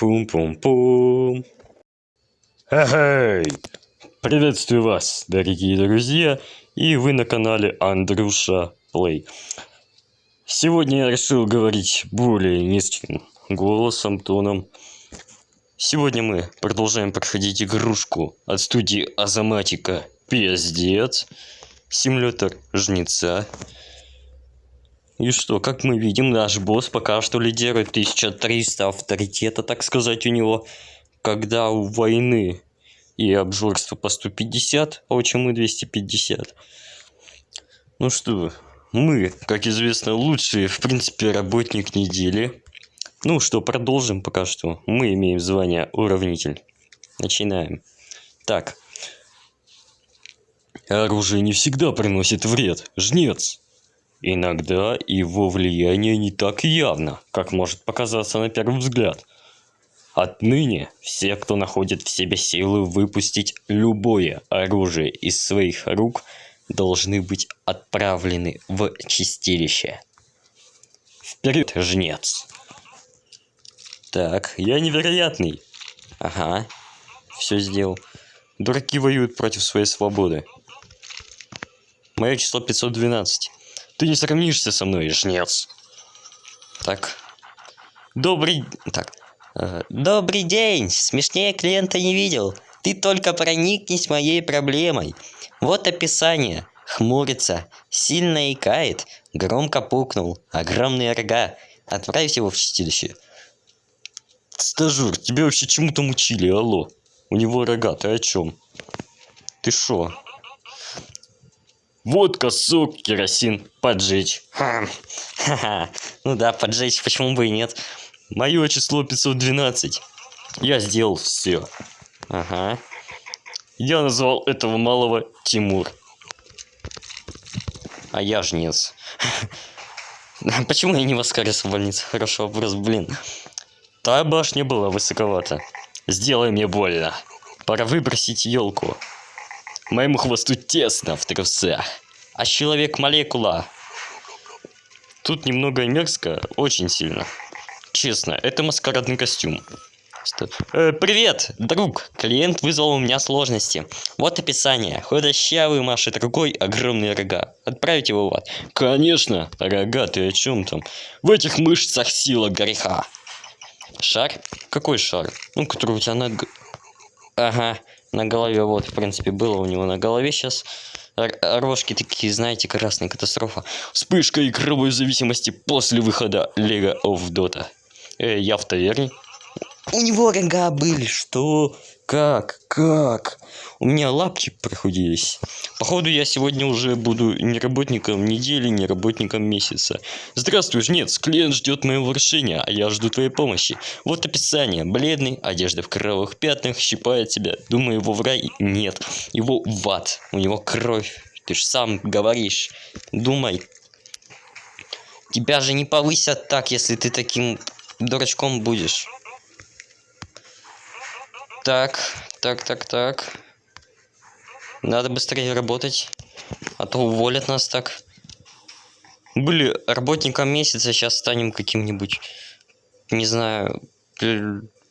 Пум-пум-пум. Эй! Приветствую вас, дорогие друзья, и вы на канале Андрюша Плей. Сегодня я решил говорить более низким голосом, тоном. Сегодня мы продолжаем проходить игрушку от студии Азаматика Пиздец. Симулятор Жнеца. И что, как мы видим, наш босс пока что лидирует 1300 авторитета, так сказать, у него. Когда у войны и обжорства по 150, а у мы 250. Ну что, мы, как известно, лучший, в принципе, работник недели. Ну что, продолжим пока что. Мы имеем звание уравнитель. Начинаем. Так. Оружие не всегда приносит вред. Жнец. Иногда его влияние не так явно, как может показаться на первый взгляд. Отныне все, кто находит в себе силы выпустить любое оружие из своих рук, должны быть отправлены в чистилище. Вперед, жнец! Так, я невероятный. Ага, все сделал. Дураки воюют против своей свободы. Мое число 512. Ты не сравнишься со мной, жнец. Так. Добрый... Так. Э, Добрый день. Смешнее клиента не видел. Ты только проникнись моей проблемой. Вот описание. Хмурится, сильно икает, громко пукнул, огромные рога. Отправь его в чистилище. Стажер, тебя вообще чему-то мучили, алло. У него рога, ты о чем? Ты шо? Водка, сок, керосин, поджечь. Ха. Ха-ха. Ну да, поджечь, почему бы и нет. Мое число 512. Я сделал все. Ага. Я назвал этого малого Тимур. А я жнец. Почему я не воскрес в больнице? Хорошо, вопрос, блин. Та башня была высоковата. Сделай мне больно. Пора выбросить елку. Моему хвосту тесно в трусах. А человек-молекула. Тут немного мерзко, очень сильно. Честно, это маскарадный костюм. Э, привет, друг. Клиент вызвал у меня сложности. Вот описание. Худощавый машет рукой, огромные рога. Отправить его в ад. Конечно, рога, ты о чем там? В этих мышцах сила греха. Шар? Какой шар? Ну, который у тебя на... Ага на голове, вот, в принципе, было у него на голове сейчас. Рожки такие, знаете, красная катастрофа. Вспышка игровой зависимости после выхода Лего of Dota. Э, я в таверне. У него рога были, что? Как? Как? У меня лапки прохудились. Походу, я сегодня уже буду не работником недели, не работником месяца. Здравствуй, жнец. Клиент ждет моего решения, а я жду твоей помощи. Вот описание. Бледный, одежда в кровавых пятнах, щипает тебя. Думаю, его в рай? Нет. Его в ад. У него кровь. Ты ж сам говоришь. Думай. Тебя же не повысят так, если ты таким дурачком будешь. Так, так, так, так. Надо быстрее работать, а то уволят нас так. Были работником месяца, сейчас станем каким-нибудь, не знаю,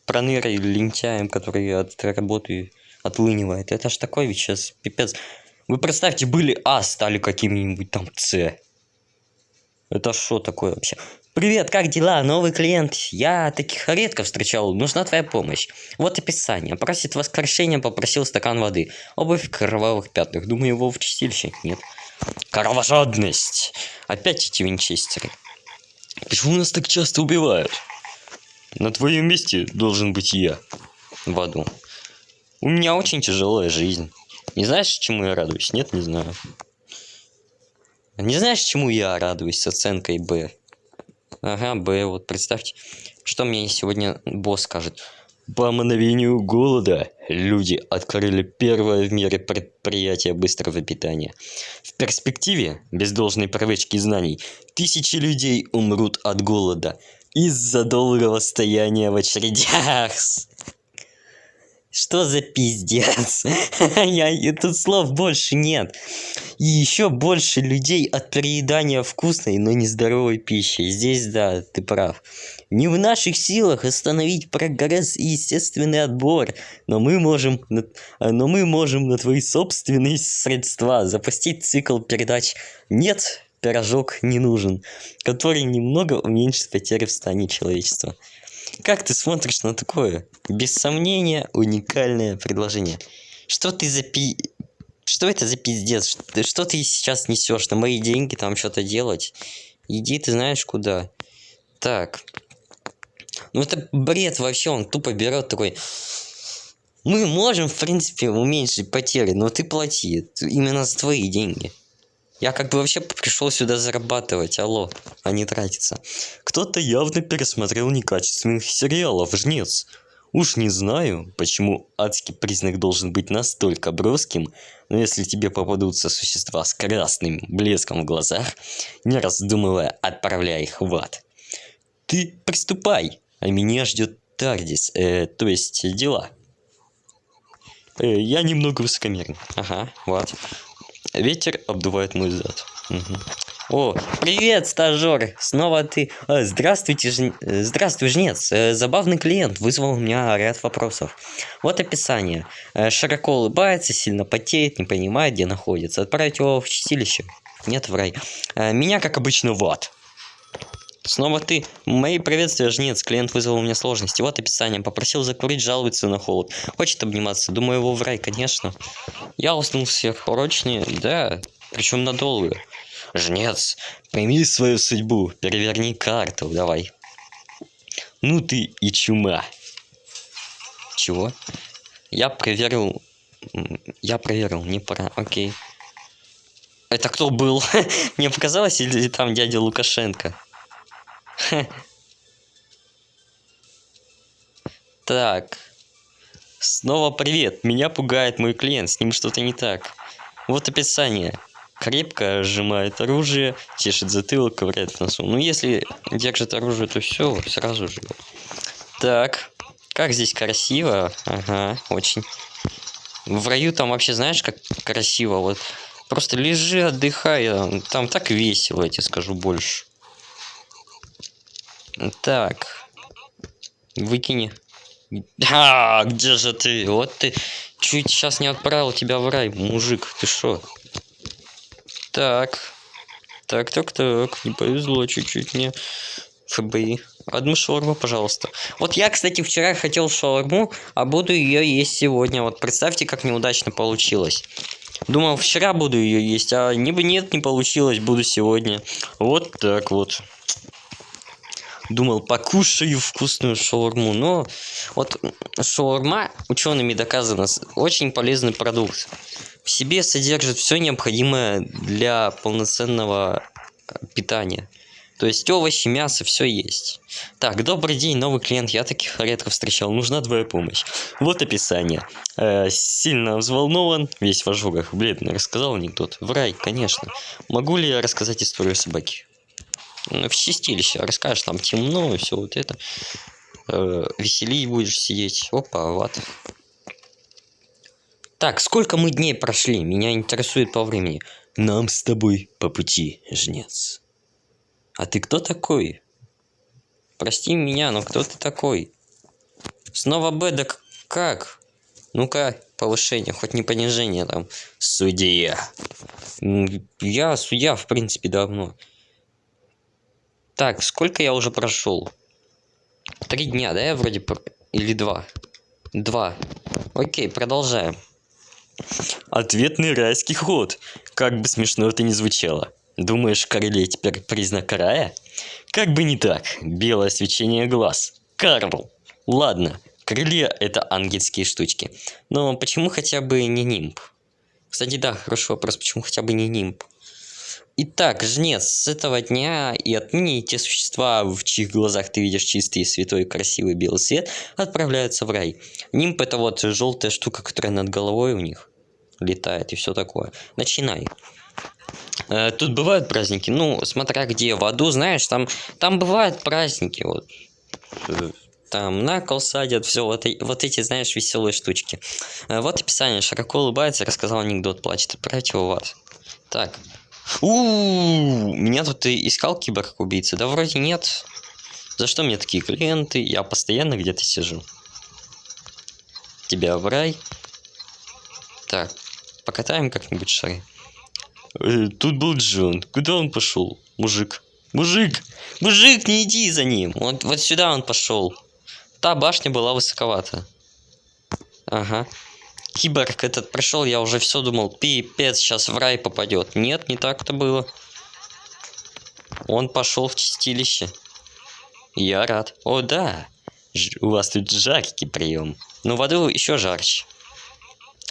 пронырой лентяем, который от работы отлынивает. Это ж такой ведь сейчас пипец. Вы представьте, были А, стали каким-нибудь там С. Это что такое вообще? Привет, как дела? Новый клиент. Я таких редко встречал. Нужна твоя помощь. Вот описание. Просит воскрешения, попросил стакан воды. Обувь кровавых пятнах. Думаю, его в чистилище. Нет. Кровожадность. Опять эти винчестеры. Почему нас так часто убивают? На твоем месте должен быть я. В аду. У меня очень тяжелая жизнь. Не знаешь, чему я радуюсь? Нет, не знаю. Не знаешь, чему я радуюсь с оценкой Б? Ага, Б, вот представьте, что мне сегодня босс скажет. По мановению голода люди открыли первое в мире предприятие быстрого питания. В перспективе, без должной привычки знаний, тысячи людей умрут от голода из-за долгого стояния в очередях. Что за пиздец? Я, тут слов больше нет. И еще больше людей от переедания вкусной, но нездоровой пищи. Здесь, да, ты прав. Не в наших силах остановить прогресс и естественный отбор, но мы можем, но мы можем на твои собственные средства запустить цикл передач «Нет, пирожок не нужен», который немного уменьшит потери в стане человечества. Как ты смотришь на такое? Без сомнения, уникальное предложение. Что ты за пи... Что это за пиздец? Что, ты сейчас несешь? На мои деньги там что-то делать? Иди ты знаешь куда. Так. Ну это бред вообще, он тупо берет такой... Мы можем, в принципе, уменьшить потери, но ты плати. Именно за твои деньги. Я как бы вообще пришел сюда зарабатывать, алло, а не тратиться. Кто-то явно пересмотрел некачественных сериалов, жнец. Уж не знаю, почему адский признак должен быть настолько броским, но если тебе попадутся существа с красным блеском в глазах, не раздумывая, отправляй их в ад. Ты приступай, а меня ждет Тардис, э, то есть дела. Э, я немного высокомерен. Ага, вот. Ветер обдувает мой зад. Угу. О, привет, стажер! Снова ты... Э, здравствуйте, ж... Э, здравствуй, жнец. Э, забавный клиент вызвал у меня ряд вопросов. Вот описание. Широко улыбается, сильно потеет, не понимает, где находится. Отправить его в чистилище? Нет, в рай. Меня, как обычно, в ад. Снова ты. Мои приветствия, жнец. Клиент вызвал у меня сложности. Вот описание. Попросил закурить, жалуется на холод. Хочет обниматься. Думаю, его в рай, конечно. Я уснул сверхурочнее. Да, причем надолго. Жнец, пойми свою судьбу. Переверни карту, давай. Ну ты и чума. Чего? Я проверил... Я проверил, не пора. Окей. Это кто был? Мне показалось, или там дядя Лукашенко? Так. Снова привет. Меня пугает мой клиент. С ним что-то не так. Вот описание. Крепко сжимает оружие, тешит затылок, ковыряет в носу. Ну, если держит оружие, то все, сразу же. Так. Как здесь красиво. Ага, очень. В раю там вообще знаешь, как красиво. Вот просто лежи, отдыхай. Там так весело, я тебе скажу больше. Так. Выкини. А, где же ты? Вот ты чуть сейчас не отправил тебя в рай, мужик. Ты что? Так. Так, так, так. Не повезло чуть-чуть мне. ФБИ. Одну шаурму, пожалуйста. Вот я, кстати, вчера хотел шаурму, а буду ее есть сегодня. Вот представьте, как неудачно получилось. Думал, вчера буду ее есть, а не бы нет, не получилось, буду сегодня. Вот так вот думал, покушаю вкусную шаурму. Но вот шаурма, учеными доказано, очень полезный продукт. В себе содержит все необходимое для полноценного питания. То есть овощи, мясо, все есть. Так, добрый день, новый клиент. Я таких редко встречал. Нужна твоя помощь. Вот описание. Э, сильно взволнован, весь в ожогах. Бледный, рассказал анекдот. В рай, конечно. Могу ли я рассказать историю собаки? В чистилище расскажешь, там темно и все вот это. Э, веселей будешь сидеть. Опа, вот. Так, сколько мы дней прошли? Меня интересует по времени. Нам с тобой по пути, жнец. А ты кто такой? Прости меня, но кто ты такой? Снова Б, да как? Ну-ка, повышение, хоть не понижение там. Судья. Я судья, в принципе, давно. Так, сколько я уже прошел? Три дня, да, я вроде... Или два? Два. Окей, продолжаем. Ответный райский ход. Как бы смешно это ни звучало. Думаешь, Короле теперь признак рая? Как бы не так. Белое свечение глаз. Карл. Ладно, крылья это ангельские штучки. Но почему хотя бы не нимб? Кстати, да, хороший вопрос, почему хотя бы не нимб? Итак, жнец, с этого дня и отныне те существа, в чьих глазах ты видишь чистый, святой, красивый белый свет, отправляются в рай. Нимб это вот желтая штука, которая над головой у них летает и все такое. Начинай. Э, тут бывают праздники, ну, смотря где, в аду, знаешь, там, там бывают праздники, вот. Э, там на кол садят, все вот, вот эти, знаешь, веселые штучки. Э, Вот описание. Широко улыбается, рассказал анекдот, плачет. Отправьте его в ад. Так. У меня тут и искал киборг-убийца. Да вроде нет. За что мне такие клиенты? Я постоянно где-то сижу. Тебя в рай. Так, покатаем как-нибудь шары. Э, Тут был Джон. Куда он пошел? Мужик. Мужик! Мужик, не иди за ним! Вот, вот сюда он пошел. Та башня была высоковата. Ага. Киборг этот прошел, я уже все думал, пипец, сейчас в рай попадет. Нет, не так-то было. Он пошел в чистилище. Я рад. О, да. Ж- у вас тут жаркий прием. Но в аду еще жарче.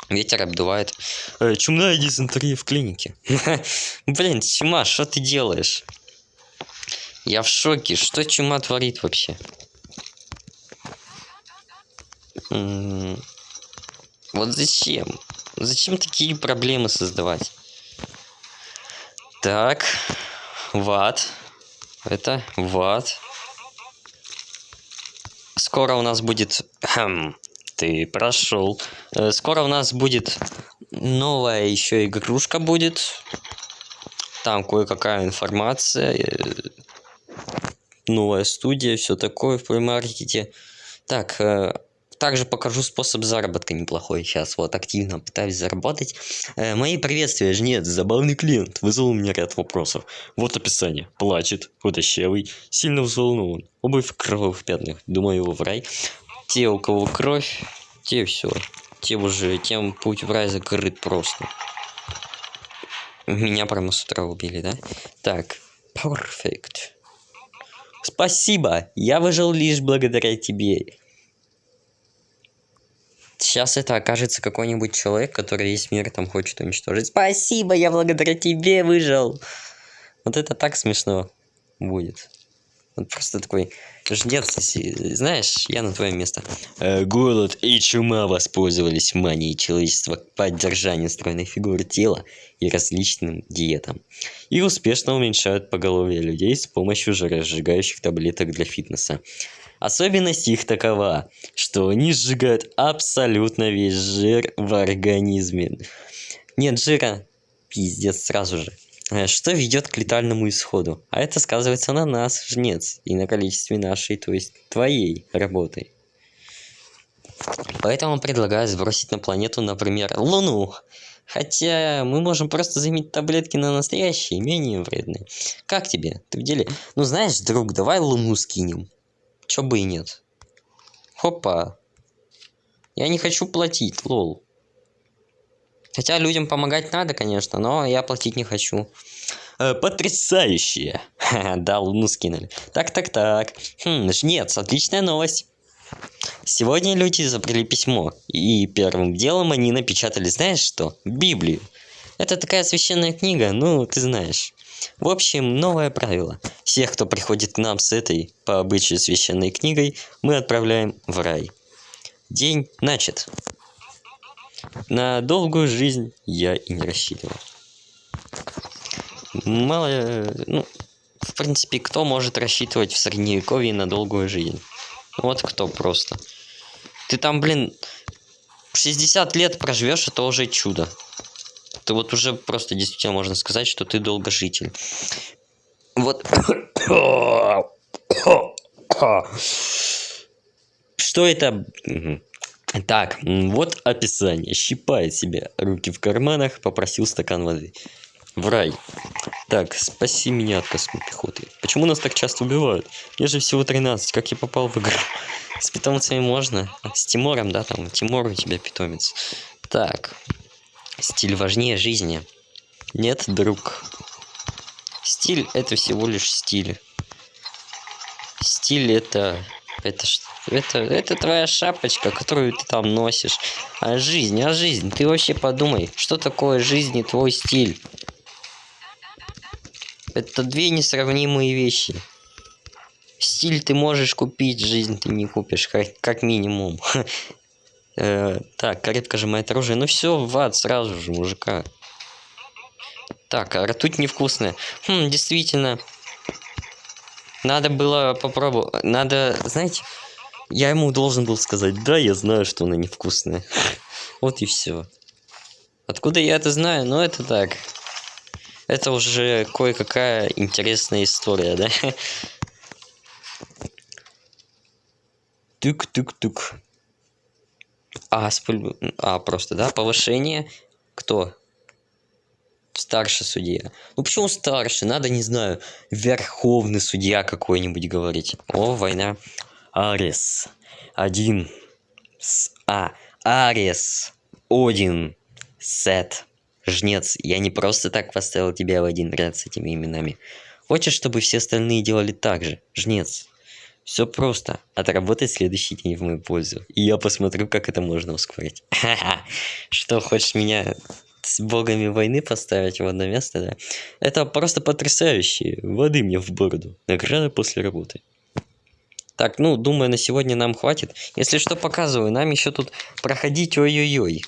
Ветер обдувает. Э, чумная дизентерия в клинике. Блин, чума, что ты делаешь? Я в шоке. Что чума творит вообще? Вот зачем? Зачем такие проблемы создавать? Так, ват. Это ват. Скоро у нас будет... Хм, ты прошел. Э, Скоро у нас будет новая еще игрушка будет. Там кое-какая информация. э, Новая студия, все такое в плеймаркете. Так, э, также покажу способ заработка неплохой. Сейчас вот активно пытаюсь заработать. Э, мои приветствия, жнец, забавный клиент. Вызвал у меня ряд вопросов. Вот описание. Плачет, худощавый, сильно взволнован. Обувь в кровавых пятнах. Думаю, его в рай. Те, у кого кровь, те все. Те уже, тем путь в рай закрыт просто. Меня прямо с утра убили, да? Так, perfect. Спасибо, я выжил лишь благодаря тебе. Сейчас это окажется какой-нибудь человек, который весь мир там хочет уничтожить. Спасибо, я благодаря тебе выжил. Вот это так смешно будет. Вот просто такой жнец, знаешь, я на твоем месте. Э, голод и чума воспользовались манией человечества к поддержанию стройной фигуры тела и различным диетам. И успешно уменьшают поголовье людей с помощью жиросжигающих таблеток для фитнеса. Особенность их такова, что они сжигают абсолютно весь жир в организме. Нет жира, пиздец сразу же. Э, Что ведет к летальному исходу. А это сказывается на нас, жнец, и на количестве нашей, то есть твоей работы. Поэтому предлагаю сбросить на планету, например, Луну. Хотя мы можем просто заменить таблетки на настоящие, менее вредные. Как тебе? Ты в деле? Ну знаешь, друг, давай Луну скинем. Чё бы и нет. Хопа. Я не хочу платить, лол. Хотя людям помогать надо, конечно, но я платить не хочу. Э, потрясающе! Да, луну скинули. Так-так-так. Хм, жнец, отличная новость. Сегодня люди изобрели письмо, и первым делом они напечатали, знаешь что? Библию. Это такая священная книга, ну, ты знаешь. В общем, новое правило. Всех, кто приходит к нам с этой, по обычаю, священной книгой, мы отправляем в рай. День начат. На долгую жизнь я и не рассчитывал. Мало, ну, в принципе, кто может рассчитывать в средневековье на долгую жизнь? Вот кто просто. Ты там, блин, 60 лет проживешь, это уже чудо. Ты вот уже просто действительно можно сказать, что ты долгожитель. Вот. Что это? Так, вот описание. Щипает себе руки в карманах, попросил стакан воды. В рай. Так, спаси меня от космой пехоты. Почему нас так часто убивают? Мне же всего 13, как я попал в игру? С питомцами можно? С Тимором, да, там, Тимур у тебя питомец. Так, стиль важнее жизни. Нет, друг. Стиль это всего лишь стиль. Стиль это... Это, ш- это, это твоя шапочка, которую ты там носишь. А жизнь, а жизнь, ты вообще подумай, что такое жизнь и твой стиль? Это две несравнимые вещи. Стиль ты можешь купить, жизнь ты не купишь, как, как минимум. Э, Так, крепко сжимает оружие. Ну все, в ад сразу же, мужика. Так, а ртуть невкусная. Хм, действительно. Надо было попробовать. Надо, знаете, Я ему должен был сказать, да, я знаю, что она невкусная. Вот и все. Откуда я это знаю? Ну, это так. Это уже кое-какая интересная история, да? Тук-тук-тук. А, спуль... а, просто, да? Повышение. Кто? Старший судья. Ну почему старший? Надо, не знаю, верховный судья какой-нибудь говорить. О, война. Арес. Один. С... А. Арес. Один. Сет. Жнец. Я не просто так поставил тебя в один ряд с этими именами. Хочешь, чтобы все остальные делали так же? Жнец. Все просто. Отработай следующий день в мою пользу. И я посмотрю, как это можно ускорить. Что, хочешь меня с богами войны поставить в одно место, да? Это просто потрясающе. Воды мне в бороду. Награда после работы. Так, ну, думаю, на сегодня нам хватит. Если что, показываю. Нам еще тут проходить ой-ой-ой.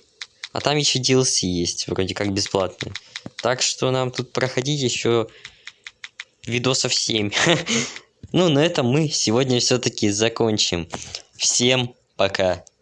А там еще DLC есть, вроде как бесплатный. Так что нам тут проходить еще видосов 7. Ну, на этом мы сегодня все-таки закончим. Всем пока.